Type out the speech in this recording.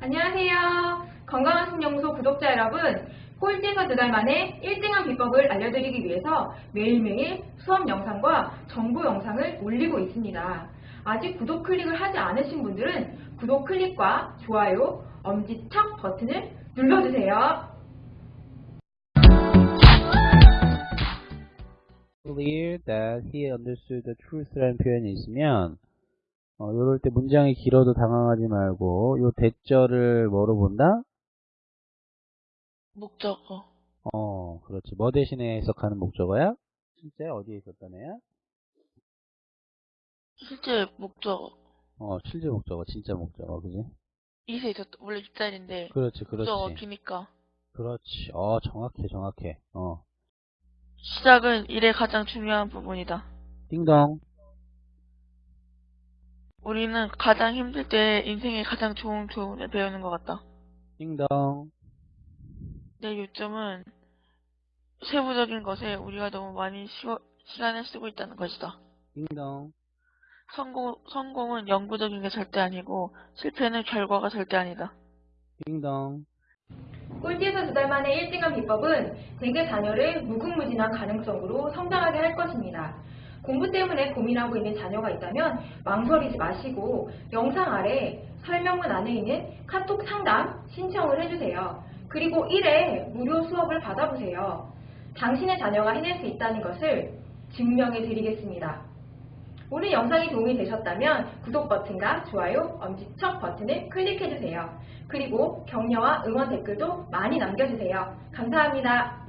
안녕하세요. 건강한 신영소 구독자 여러분, 꼴찌에서 두 달 만에 1등한 비법을 알려드리기 위해서 매일매일 수업 영상과 정보 영상을 올리고 있습니다. 아직 구독 클릭을 하지 않으신 분들은 구독 클릭과 좋아요, 엄지척 버튼을 눌러주세요. clear that he understood the truth라는 표현이 있으면 어, 요럴 때 문장이 길어도 당황하지 말고 요 대절을 뭐로 본다? 목적어. 어, 그렇지. 뭐 대신에 해석하는 목적어야? 실제 어디에 있었다네요? 실제 목적어. 어, 실제 목적어, 진짜 목적어, 그지? 이세 있었, 원래 뒷자리인데. 그렇지, 그렇지. 목적어 비니까. 그렇지. 어, 정확해, 정확해. 어. 시작은 일의 가장 중요한 부분이다. 띵동. 우리는 가장 힘들 때 인생의 가장 좋은 교훈을 배우는 것 같다. 띵동. 내 요점은 세부적인 것에 우리가 너무 많이 시워- 시간을 쓰고 있다는 것이다. 띵동. 성공, 성공은 영구적인 게 절대 아니고 실패는 결과가 절대 아니다. 띵동. 꼴찌에서 두 달 만에 1등한 비법은 대개 자녀를 무궁무진한 가능성으로 성장하게 할 것입니다. 공부 때문에 고민하고 있는 자녀가 있다면 망설이지 마시고 영상 아래 설명문 안에 있는 카톡 상담 신청을 해주세요. 그리고 1회 무료 수업을 받아보세요. 당신의 자녀가 해낼 수 있다는 것을 증명해 드리겠습니다. 오늘 영상이 도움이 되셨다면 구독 버튼과 좋아요, 엄지척 버튼을 클릭해주세요. 그리고 격려와 응원 댓글도 많이 남겨주세요. 감사합니다.